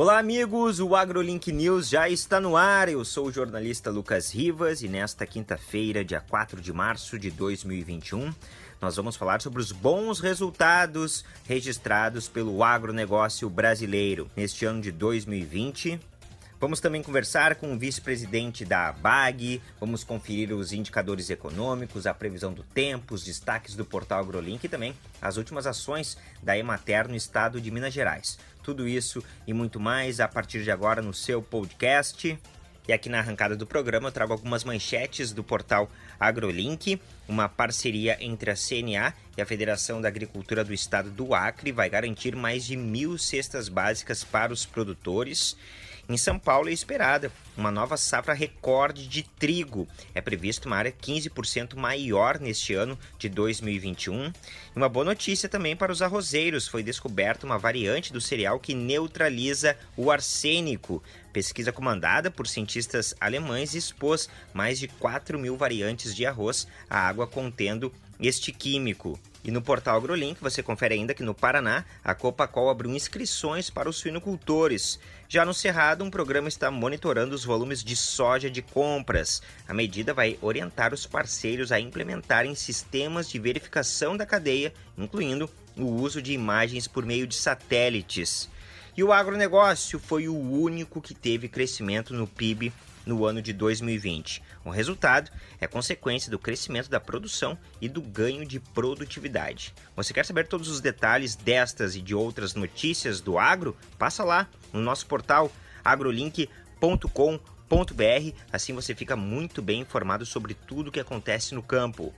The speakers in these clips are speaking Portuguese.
Olá, amigos! O AgroLink News já está no ar. Eu sou o jornalista Lucas Rivas e nesta quinta-feira, dia 4 de março de 2021, nós vamos falar sobre os bons resultados registrados pelo agronegócio brasileiro neste ano de 2020. Vamos também conversar com o vice-presidente da BAG, vamos conferir os indicadores econômicos, a previsão do tempo, os destaques do portal AgroLink e também as últimas ações da Emater no estado de Minas Gerais. Tudo isso e muito mais a partir de agora no seu podcast. E aqui na arrancada do programa eu trago algumas manchetes do portal AgroLink. Uma parceria entre a CNA e a Federação da Agricultura do Estado do Acre vai garantir mais de mil cestas básicas para os produtores. Em São Paulo é esperada uma nova safra recorde de trigo. É previsto uma área 15% maior neste ano de 2021. E uma boa notícia também para os arrozeiros: foi descoberta uma variante do cereal que neutraliza o arsênico. Pesquisa comandada por cientistas alemães expôs mais de 4 mil variantes de arroz à água contendo este químico. E no portal AgroLink você confere ainda que no Paraná a Copacol abriu inscrições para os suinocultores. Já no Cerrado, um programa está monitorando os volumes de soja de compras. A medida vai orientar os parceiros a implementarem sistemas de verificação da cadeia, incluindo o uso de imagens por meio de satélites. E o agronegócio foi o único que teve crescimento no PIB no ano de 2020. O resultado é consequência do crescimento da produção e do ganho de produtividade. Você quer saber todos os detalhes destas e de outras notícias do agro? Passa lá no nosso portal agrolink.com.br, assim você fica muito bem informado sobre tudo o que acontece no campo.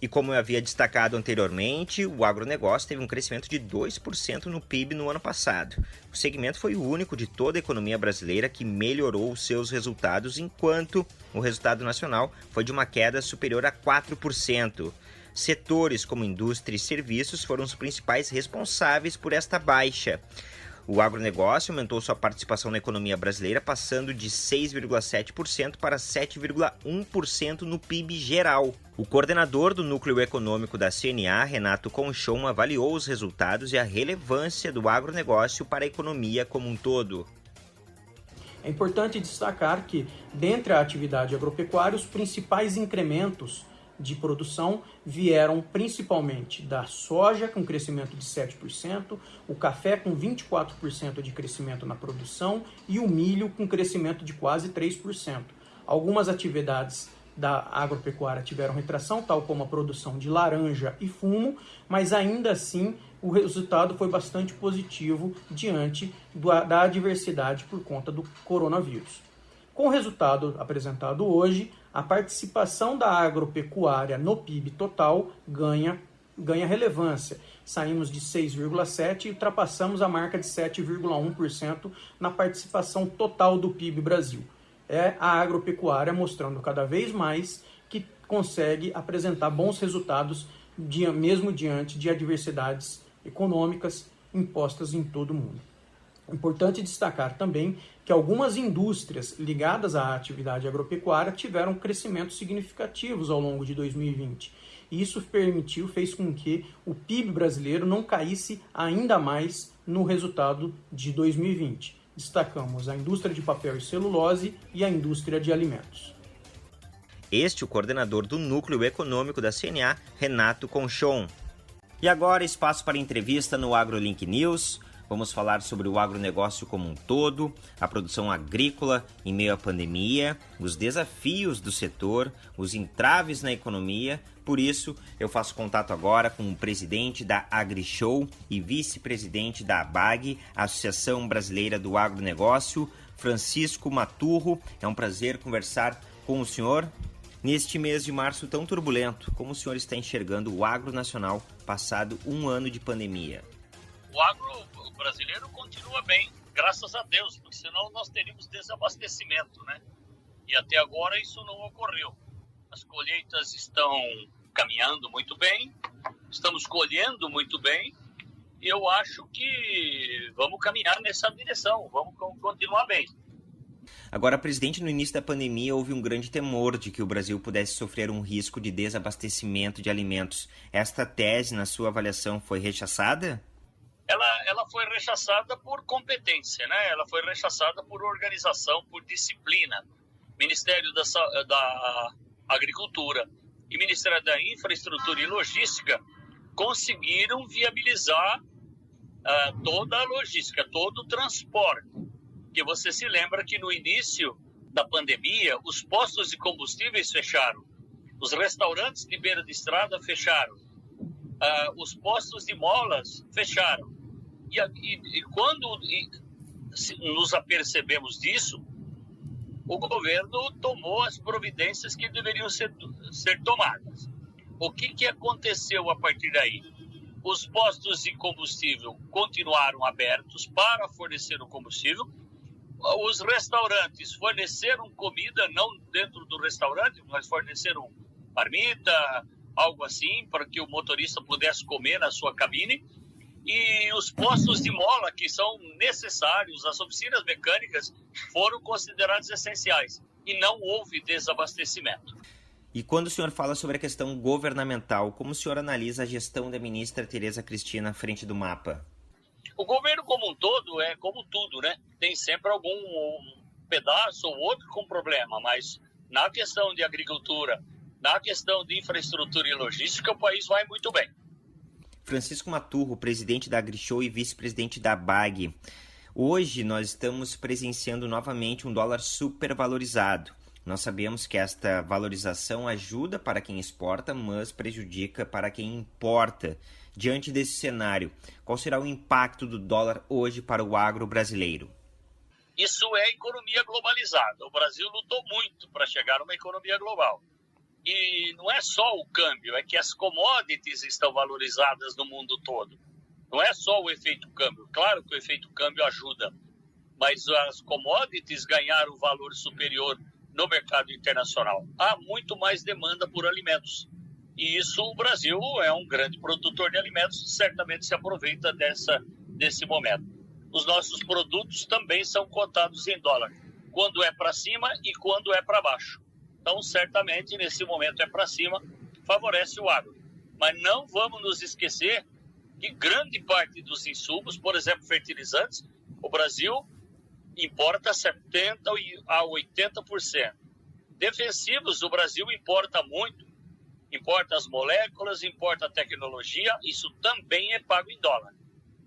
E como eu havia destacado anteriormente, o agronegócio teve um crescimento de 2% no PIB no ano passado. O segmento foi o único de toda a economia brasileira que melhorou os seus resultados, enquanto o resultado nacional foi de uma queda superior a 4%. Setores como indústria e serviços foram os principais responsáveis por esta baixa. O agronegócio aumentou sua participação na economia brasileira, passando de 6,7% para 7,1% no PIB geral. O coordenador do Núcleo Econômico da CNA, Renato Conchon, avaliou os resultados e a relevância do agronegócio para a economia como um todo. É importante destacar que, dentre a atividade agropecuária, os principais incrementos de produção vieram principalmente da soja, com crescimento de 7%, o café, com 24% de crescimento na produção, e o milho, com crescimento de quase 3%. Algumas atividades da agropecuária tiveram retração, tal como a produção de laranja e fumo, mas ainda assim o resultado foi bastante positivo diante da adversidade por conta do coronavírus. Com o resultado apresentado hoje, a participação da agropecuária no PIB total ganha, ganha relevância. Saímos de 6,7% e ultrapassamos a marca de 7,1% na participação total do PIB Brasil. É a agropecuária mostrando cada vez mais que consegue apresentar bons resultados, mesmo diante de adversidades econômicas impostas em todo o mundo. Importante destacar também que algumas indústrias ligadas à atividade agropecuária tiveram crescimentos significativos ao longo de 2020. E isso permitiu, fez com que o PIB brasileiro não caísse ainda mais no resultado de 2020. Destacamos a indústria de papel e celulose e a indústria de alimentos. Este é o coordenador do Núcleo Econômico da CNA, Renato Conchon. E agora, espaço para entrevista no AgroLink News. Vamos falar sobre o agronegócio como um todo, a produção agrícola em meio à pandemia, os desafios do setor, os entraves na economia. Por isso, eu faço contato agora com o presidente da AgriShow e vice-presidente da ABAG, Associação Brasileira do Agronegócio, Francisco Maturro. É um prazer conversar com o senhor. Neste mês de março tão turbulento, como o senhor está enxergando o agro nacional passado um ano de pandemia? O agro brasileiro continua bem, graças a Deus, porque senão nós teríamos desabastecimento, né? E até agora isso não ocorreu. As colheitas estão caminhando muito bem, estamos colhendo muito bem, e eu acho que vamos caminhar nessa direção, vamos continuar bem. Agora, presidente, no início da pandemia houve um grande temor de que o Brasil pudesse sofrer um risco de desabastecimento de alimentos. Esta tese, na sua avaliação, foi rechaçada? Ela, ela foi rechaçada por competência, né? ela foi rechaçada por organização, por disciplina. Ministério da, da Agricultura e Ministério da Infraestrutura e Logística conseguiram viabilizar uh, toda a logística, todo o transporte. Que você se lembra que no início da pandemia, os postos de combustíveis fecharam, os restaurantes de beira de estrada fecharam, uh, os postos de molas fecharam. E, e, e quando e, nos apercebemos disso, o governo tomou as providências que deveriam ser, ser tomadas. O que, que aconteceu a partir daí? Os postos de combustível continuaram abertos para fornecer o combustível. Os restaurantes forneceram comida, não dentro do restaurante, mas forneceram marmita, algo assim, para que o motorista pudesse comer na sua cabine. E os postos de mola, que são necessários, as oficinas mecânicas, foram considerados essenciais. E não houve desabastecimento. E quando o senhor fala sobre a questão governamental, como o senhor analisa a gestão da ministra Tereza Cristina à frente do mapa? O governo como um todo é como tudo, né? Tem sempre algum um pedaço ou outro com problema, mas na questão de agricultura, na questão de infraestrutura e logística, o país vai muito bem. Francisco Maturro, presidente da AgriShow e vice-presidente da BAG. Hoje nós estamos presenciando novamente um dólar supervalorizado. Nós sabemos que esta valorização ajuda para quem exporta, mas prejudica para quem importa. Diante desse cenário, qual será o impacto do dólar hoje para o agro brasileiro? Isso é economia globalizada. O Brasil lutou muito para chegar a uma economia global. E não é só o câmbio, é que as commodities estão valorizadas no mundo todo. Não é só o efeito câmbio. Claro que o efeito câmbio ajuda, mas as commodities ganharam valor superior no mercado internacional. Há muito mais demanda por alimentos. E isso o Brasil é um grande produtor de alimentos, certamente se aproveita dessa, desse momento. Os nossos produtos também são cotados em dólar, quando é para cima e quando é para baixo. Então, certamente, nesse momento é para cima, favorece o agro. Mas não vamos nos esquecer que grande parte dos insumos, por exemplo, fertilizantes, o Brasil importa 70% a 80%. Defensivos, o Brasil importa muito, importa as moléculas, importa a tecnologia, isso também é pago em dólar.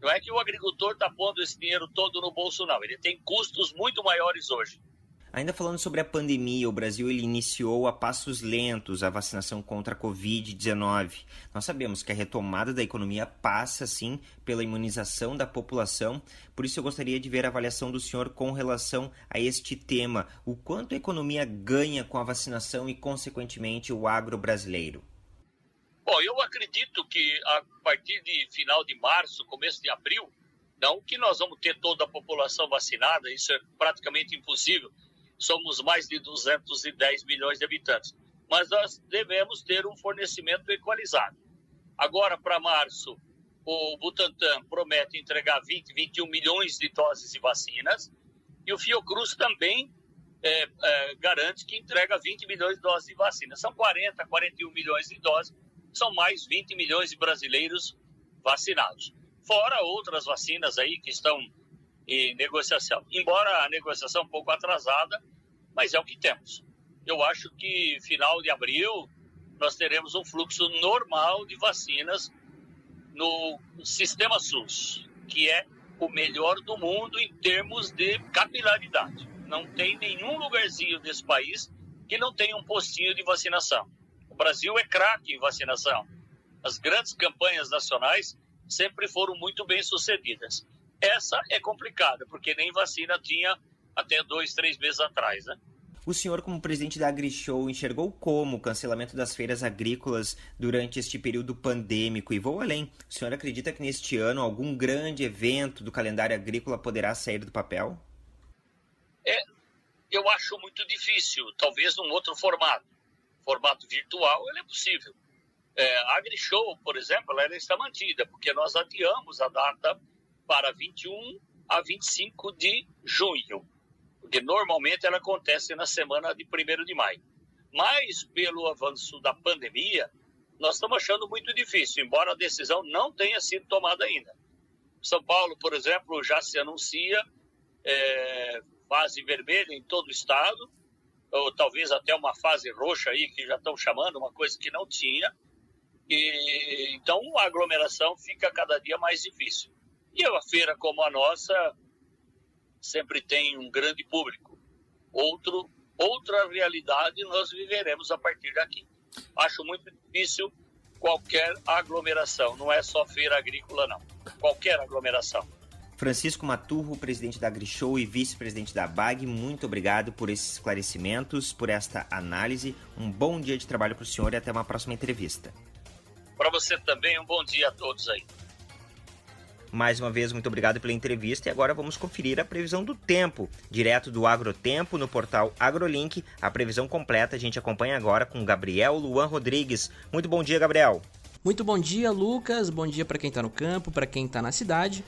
Não é que o agricultor está pondo esse dinheiro todo no bolso, não. Ele tem custos muito maiores hoje. Ainda falando sobre a pandemia, o Brasil ele iniciou a passos lentos a vacinação contra a Covid-19. Nós sabemos que a retomada da economia passa, sim, pela imunização da população. Por isso, eu gostaria de ver a avaliação do senhor com relação a este tema. O quanto a economia ganha com a vacinação e, consequentemente, o agro brasileiro? Bom, eu acredito que a partir de final de março, começo de abril, não que nós vamos ter toda a população vacinada, isso é praticamente impossível somos mais de 210 milhões de habitantes. Mas nós devemos ter um fornecimento equalizado. Agora, para março, o Butantan promete entregar 20, 21 milhões de doses de vacinas e o Fiocruz também é, é, garante que entrega 20 milhões de doses de vacinas. São 40, 41 milhões de doses, são mais 20 milhões de brasileiros vacinados. Fora outras vacinas aí que estão em negociação. Embora a negociação um pouco atrasada, mas é o que temos. Eu acho que final de abril nós teremos um fluxo normal de vacinas no sistema SUS, que é o melhor do mundo em termos de capilaridade. Não tem nenhum lugarzinho desse país que não tenha um postinho de vacinação. O Brasil é craque em vacinação. As grandes campanhas nacionais sempre foram muito bem sucedidas. Essa é complicada, porque nem vacina tinha até dois, três meses atrás, né? O senhor, como presidente da AgriShow, enxergou como o cancelamento das feiras agrícolas durante este período pandêmico? E vou além. O senhor acredita que neste ano algum grande evento do calendário agrícola poderá sair do papel? É, eu acho muito difícil. Talvez num outro formato. Formato virtual, ele é possível. É, a AgriShow, por exemplo, ela está mantida, porque nós adiamos a data para 21 a 25 de junho, porque normalmente ela acontece na semana de 1 de maio. Mas, pelo avanço da pandemia, nós estamos achando muito difícil, embora a decisão não tenha sido tomada ainda. São Paulo, por exemplo, já se anuncia é, fase vermelha em todo o estado, ou talvez até uma fase roxa aí, que já estão chamando, uma coisa que não tinha. E, então a aglomeração fica cada dia mais difícil. E uma feira como a nossa sempre tem um grande público. Outro, outra realidade nós viveremos a partir daqui. Acho muito difícil qualquer aglomeração, não é só feira agrícola, não. Qualquer aglomeração. Francisco Maturro, presidente da AgriShow e vice-presidente da BAG, muito obrigado por esses esclarecimentos, por esta análise. Um bom dia de trabalho para o senhor e até uma próxima entrevista. Para você também, um bom dia a todos aí. Mais uma vez, muito obrigado pela entrevista e agora vamos conferir a previsão do tempo, direto do Agrotempo no portal AgroLink. A previsão completa a gente acompanha agora com Gabriel Luan Rodrigues. Muito bom dia, Gabriel. Muito bom dia, Lucas. Bom dia para quem está no campo, para quem está na cidade.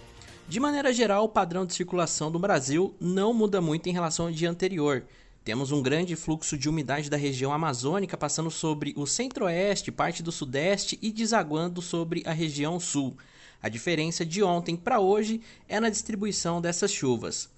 De maneira geral, o padrão de circulação do Brasil não muda muito em relação ao dia anterior. Temos um grande fluxo de umidade da região amazônica passando sobre o centro-oeste, parte do sudeste e desaguando sobre a região sul. A diferença de ontem para hoje é na distribuição dessas chuvas.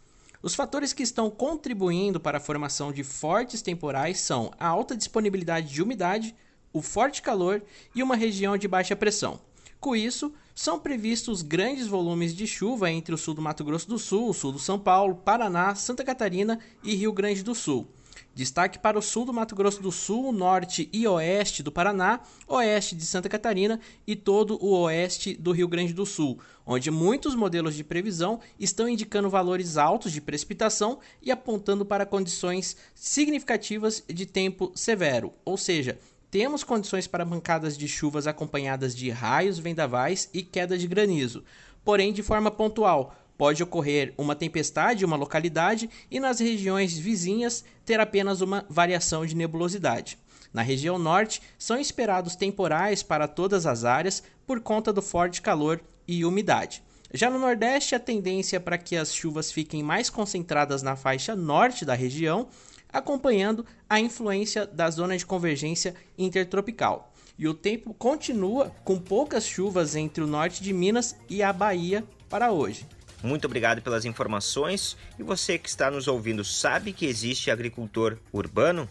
Os fatores que estão contribuindo para a formação de fortes temporais são a alta disponibilidade de umidade, o forte calor e uma região de baixa pressão. Com isso, são previstos grandes volumes de chuva entre o sul do Mato Grosso do Sul, o sul do São Paulo, Paraná, Santa Catarina e Rio Grande do Sul. Destaque para o sul do Mato Grosso do Sul, norte e oeste do Paraná, oeste de Santa Catarina e todo o oeste do Rio Grande do Sul, onde muitos modelos de previsão estão indicando valores altos de precipitação e apontando para condições significativas de tempo severo, ou seja, temos condições para bancadas de chuvas acompanhadas de raios, vendavais e queda de granizo, porém de forma pontual. Pode ocorrer uma tempestade em uma localidade e nas regiões vizinhas ter apenas uma variação de nebulosidade. Na região norte, são esperados temporais para todas as áreas por conta do forte calor e umidade. Já no Nordeste, a tendência é para que as chuvas fiquem mais concentradas na faixa norte da região acompanhando a influência da zona de convergência intertropical. E o tempo continua com poucas chuvas entre o norte de Minas e a Bahia para hoje. Muito obrigado pelas informações. E você que está nos ouvindo sabe que existe agricultor urbano?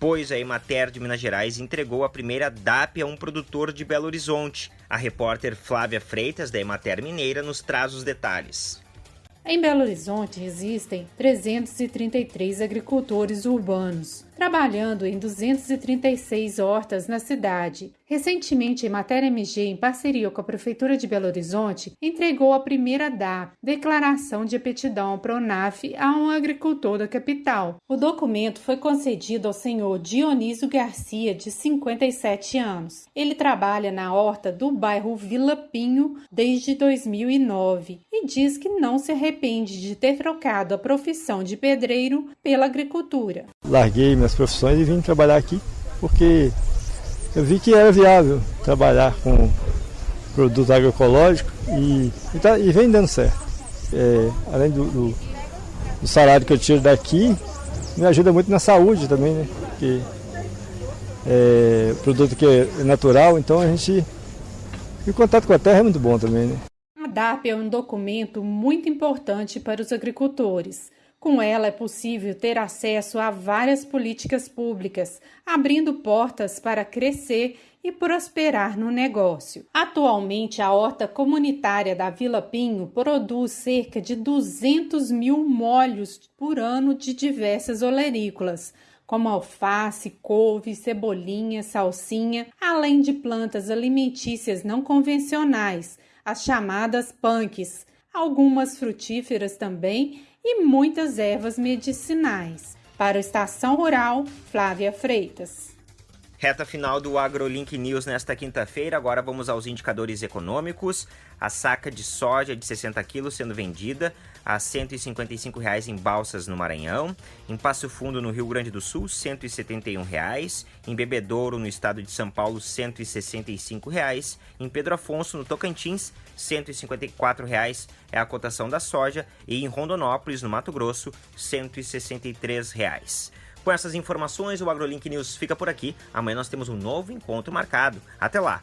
Pois a Emater de Minas Gerais entregou a primeira DAP a um produtor de Belo Horizonte. A repórter Flávia Freitas, da Emater Mineira, nos traz os detalhes. Em Belo Horizonte existem 333 agricultores urbanos, trabalhando em 236 hortas na cidade. Recentemente, a Matéria MG, em parceria com a Prefeitura de Belo Horizonte, entregou a primeira DAP, Declaração de Aptidão Pronaf, a um agricultor da capital. O documento foi concedido ao senhor Dionísio Garcia, de 57 anos. Ele trabalha na horta do bairro Vila Pinho desde 2009 e diz que não se arrepende de ter trocado a profissão de pedreiro pela agricultura. Larguei minhas profissões e vim trabalhar aqui porque eu vi que era viável trabalhar com produto agroecológico e, e, tá, e vem dando certo. É, além do, do, do, salário que eu tiro daqui, me ajuda muito na saúde também, né? Porque é produto que é natural, então a gente. E o contato com a terra é muito bom também, né? A DAP é um documento muito importante para os agricultores com ela é possível ter acesso a várias políticas públicas, abrindo portas para crescer e prosperar no negócio. Atualmente, a horta comunitária da Vila Pinho produz cerca de 200 mil molhos por ano de diversas olerícolas, como alface, couve, cebolinha, salsinha, além de plantas alimentícias não convencionais, as chamadas punks, algumas frutíferas também e muitas ervas medicinais. Para o Estação Rural, Flávia Freitas. Reta final do AgroLink News nesta quinta-feira. Agora vamos aos indicadores econômicos. A saca de soja de 60 quilos sendo vendida a 155 reais em Balsas, no Maranhão. Em Passo Fundo, no Rio Grande do Sul, 171 reais. Em Bebedouro, no estado de São Paulo, 165 reais. Em Pedro Afonso, no Tocantins, 154 reais é a cotação da soja. E em Rondonópolis, no Mato Grosso, 163 reais. Com essas informações, o AgroLink News fica por aqui. Amanhã nós temos um novo encontro marcado. Até lá!